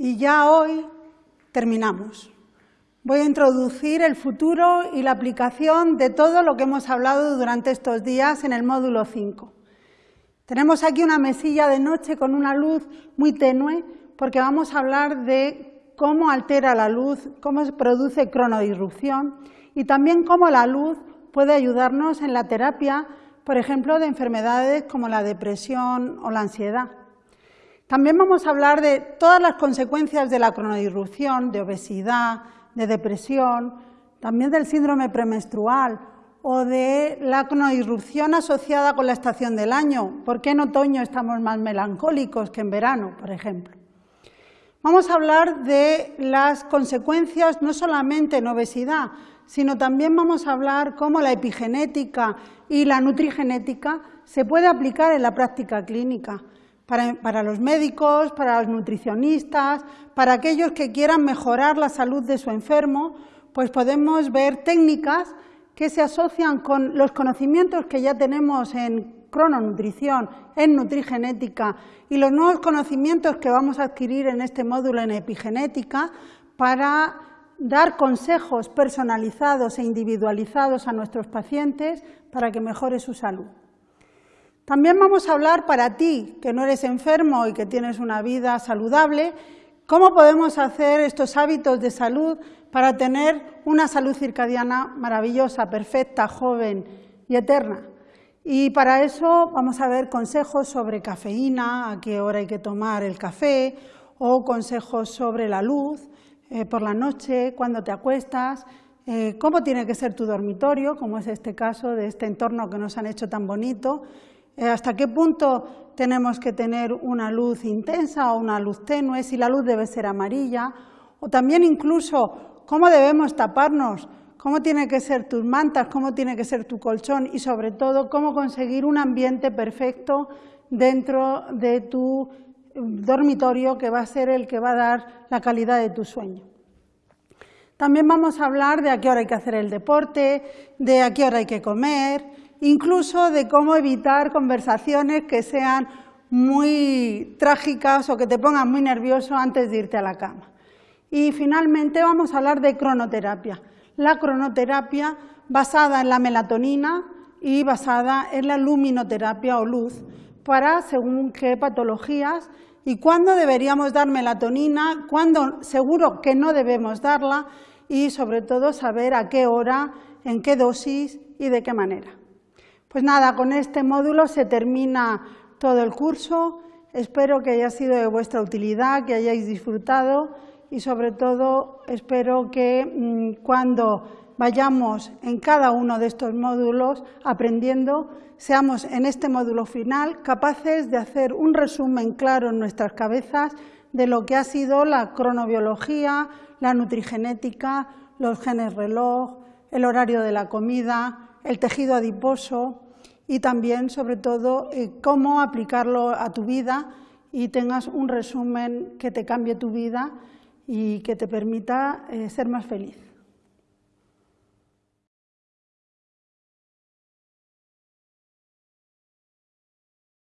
Y ya hoy terminamos. Voy a introducir el futuro y la aplicación de todo lo que hemos hablado durante estos días en el módulo 5. Tenemos aquí una mesilla de noche con una luz muy tenue porque vamos a hablar de cómo altera la luz, cómo se produce cronodisrupción y también cómo la luz puede ayudarnos en la terapia, por ejemplo, de enfermedades como la depresión o la ansiedad. También vamos a hablar de todas las consecuencias de la cronodisrupción, de obesidad, de depresión, también del síndrome premenstrual o de la cronodisrupción asociada con la estación del año. ¿Por qué en otoño estamos más melancólicos que en verano, por ejemplo? Vamos a hablar de las consecuencias no solamente en obesidad, sino también vamos a hablar cómo la epigenética y la nutrigenética se puede aplicar en la práctica clínica para, los médicos, para los nutricionistas, para aquellos que quieran mejorar la salud de su enfermo, pues podemos ver técnicas que se asocian con los conocimientos que ya tenemos en crononutrición, en nutrigenética y los nuevos conocimientos que vamos a adquirir en este módulo en epigenética para dar consejos personalizados e individualizados a nuestros pacientes para que mejore su salud. También vamos a hablar para ti, que no eres enfermo y que tienes una vida saludable, cómo podemos hacer estos hábitos de salud para tener una salud circadiana maravillosa, perfecta, joven y eterna. Y para eso vamos a ver consejos sobre cafeína, a qué hora hay que tomar el café, o consejos sobre la luz eh, por la noche, cuando te acuestas, eh, cómo tiene que ser tu dormitorio, como es este caso de este entorno que nos han hecho tan bonito, hasta qué punto tenemos que tener una luz intensa o una luz tenue, si la luz debe ser amarilla, o también incluso cómo debemos taparnos cómo tiene que ser tus mantas, cómo tiene que ser tu colchón y sobre todo cómo conseguir un ambiente perfecto dentro de tu dormitorio que va a ser el que va a dar la calidad de tu sueño. También vamos a hablar de a qué hora hay que hacer el deporte, de a qué hora hay que comer, incluso de cómo evitar conversaciones que sean muy trágicas o que te pongan muy nervioso antes de irte a la cama. Y finalmente vamos a hablar de cronoterapia la cronoterapia basada en la melatonina y basada en la luminoterapia o luz para según qué patologías y cuándo deberíamos dar melatonina, cuándo seguro que no debemos darla y sobre todo saber a qué hora, en qué dosis y de qué manera. Pues nada, con este módulo se termina todo el curso. Espero que haya sido de vuestra utilidad, que hayáis disfrutado y sobre todo espero que mm, cuando vayamos en cada uno de estos módulos aprendiendo, seamos en este módulo final capaces de hacer un resumen claro en nuestras cabezas de lo que ha sido la cronobiología, la nutrigenética, los genes reloj, el horario de la comida, el tejido adiposo y también, sobre todo, eh, cómo aplicarlo a tu vida y tengas un resumen que te cambie tu vida y que te permita eh, ser más feliz.